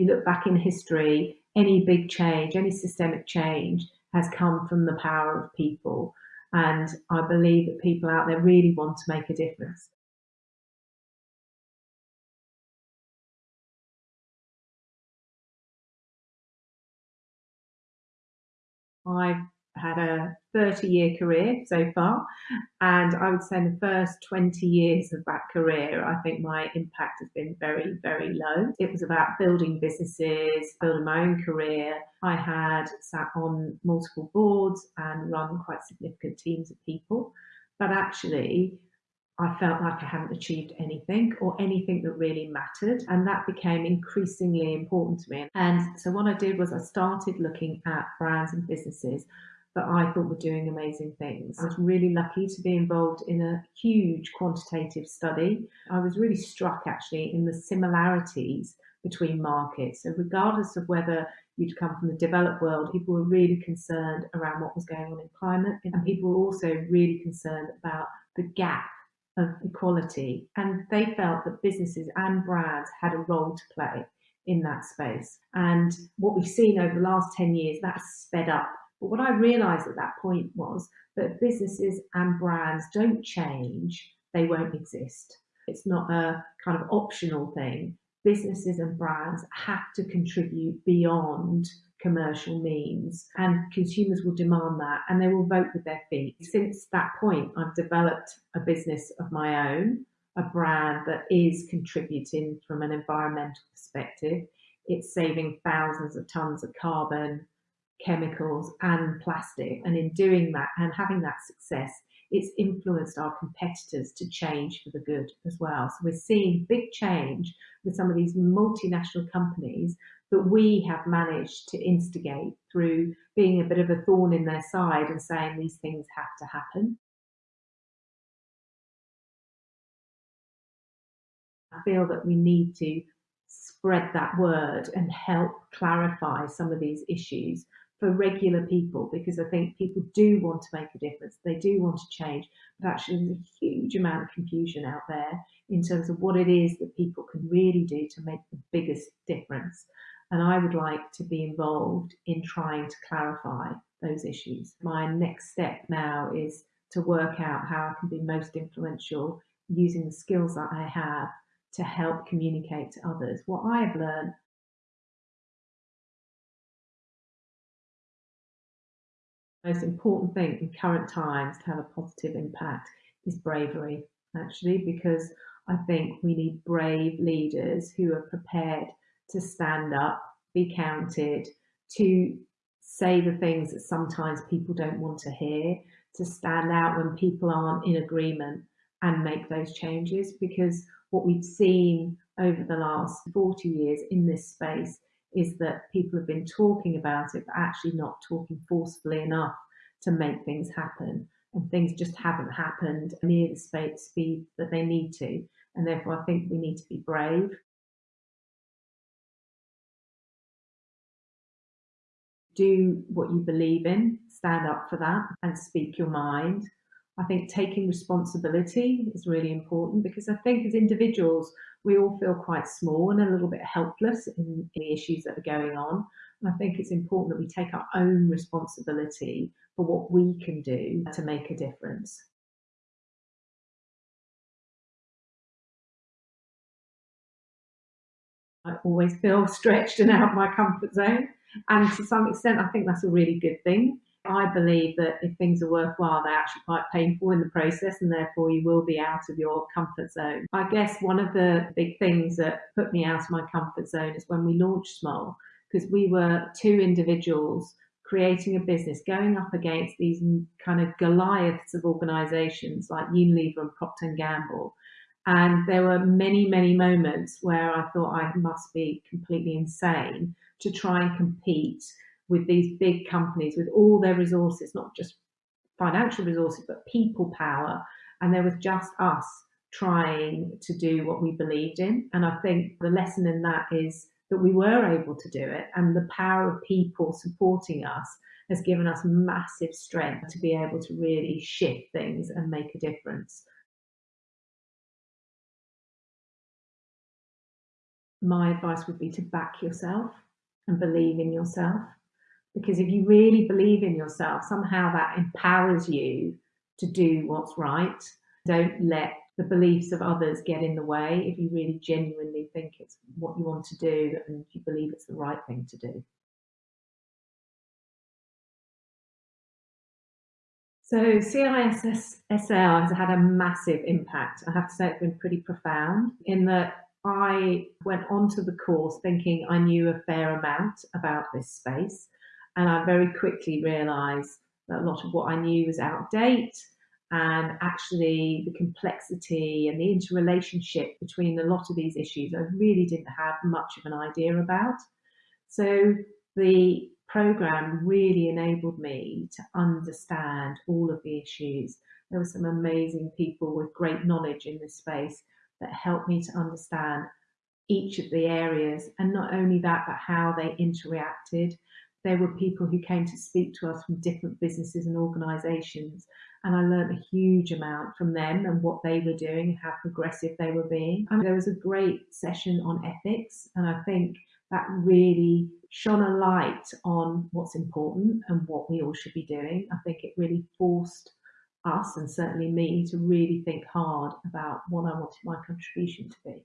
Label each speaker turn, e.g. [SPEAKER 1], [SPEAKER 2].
[SPEAKER 1] you look back in history, any big change, any systemic change has come from the power of people. And I believe that people out there really want to make a difference. I've had a 30 year career so far, and I would say in the first 20 years of that career, I think my impact has been very, very low. It was about building businesses, building my own career. I had sat on multiple boards and run quite significant teams of people, but actually, I felt like I hadn't achieved anything or anything that really mattered. And that became increasingly important to me. And so what I did was I started looking at brands and businesses that I thought were doing amazing things. I was ah. really lucky to be involved in a huge quantitative study. I was really struck actually in the similarities between markets. So regardless of whether you'd come from the developed world, people were really concerned around what was going on in climate and mm-hmm. people were also really concerned about the gap of equality. And they felt that businesses and brands had a role to play in that space. And what we've seen over the last 10 years, that's sped up. But what I realized at that point was that businesses and brands don't change, they won't exist. It's not a kind of optional thing. Businesses and brands have to contribute beyond commercial means and consumers will demand that and they will vote with their feet. Since that point, I've developed a business of my own, a brand that is contributing from an environmental perspective. It's saving thousands of tons of carbon, chemicals and plastic. And in doing that and having that success, it's influenced our competitors to change for the good as well. So we're seeing big change with some of these multinational companies that we have managed to instigate through being a bit of a thorn in their side and saying these things have to happen. I feel that we need to spread that word and help clarify some of these issues for regular people because I think people do want to make a difference. They do want to change, but actually there's a huge amount of confusion out there in terms of what it is that people can really do to make the biggest difference. And I would like to be involved in trying to clarify those issues. My next step now is to work out how I can be most influential using the skills that I have to help communicate to others what I have learned most important thing in current times to have a positive impact is bravery, actually, because I think we need brave leaders who are prepared to stand up, be counted, to say the things that sometimes people don't want to hear, to stand out when people aren't in agreement and make those changes. Because what we've seen over the last 40 years in this space is that people have been talking about it, but actually not talking forcefully enough to make things happen. And things just haven't happened near the speed that they need to. And therefore, I think we need to be brave. Do what you believe in, stand up for that, and speak your mind. I think taking responsibility is really important because I think as individuals, we all feel quite small and a little bit helpless in, in the issues that are going on. And I think it's important that we take our own responsibility for what we can do to make a difference. I always feel stretched and out of my comfort zone. And to some extent, I think that's a really good thing. I believe that if things are worthwhile, they're actually quite painful in the process, and therefore you will be out of your comfort zone. I guess one of the big things that put me out of my comfort zone is when we launched Smol, because we were two individuals creating a business, going up against these kind of Goliaths of organizations like Unilever and Procter and Gamble. And there were many, many moments where I thought I must be completely insane to try and compete with these big companies with all their resources, not just financial resources, but people power. And there was just us trying to do what we believed in. And I think the lesson in that is that we were able to do it and the power of people supporting us has given us massive strength to be able to really shift things and make a difference. my advice would be to back yourself and believe in yourself. Because if you really believe in yourself, somehow that empowers you to do what's right. Don't let the beliefs of others get in the way if you really genuinely think it's what you want to do and you believe it's the right thing to do. So CISL has had a massive impact. I have to say it's been pretty profound in that I went onto the course thinking I knew a fair amount about this space. And I very quickly realized that a lot of what I knew was out of date and actually the complexity and the interrelationship between a lot of these issues I really didn't have much of an idea about. So the program really enabled me to understand all of the issues. There were some amazing people with great knowledge in this space that helped me to understand each of the areas and not only that but how they interacted there were people who came to speak to us from different businesses and organizations and I learned a huge amount from them and what they were doing, and how progressive they were being. And there was a great session on ethics, and I think that really shone a light on what's important and what we all should be doing. I think it really forced us and certainly me to really think hard about what I wanted my contribution to be.